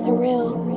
surreal.